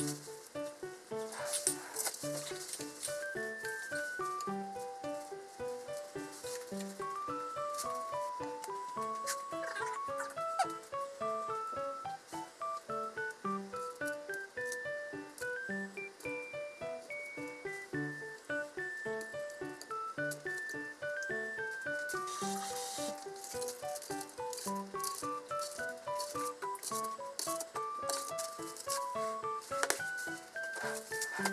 Thank you. う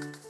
ん。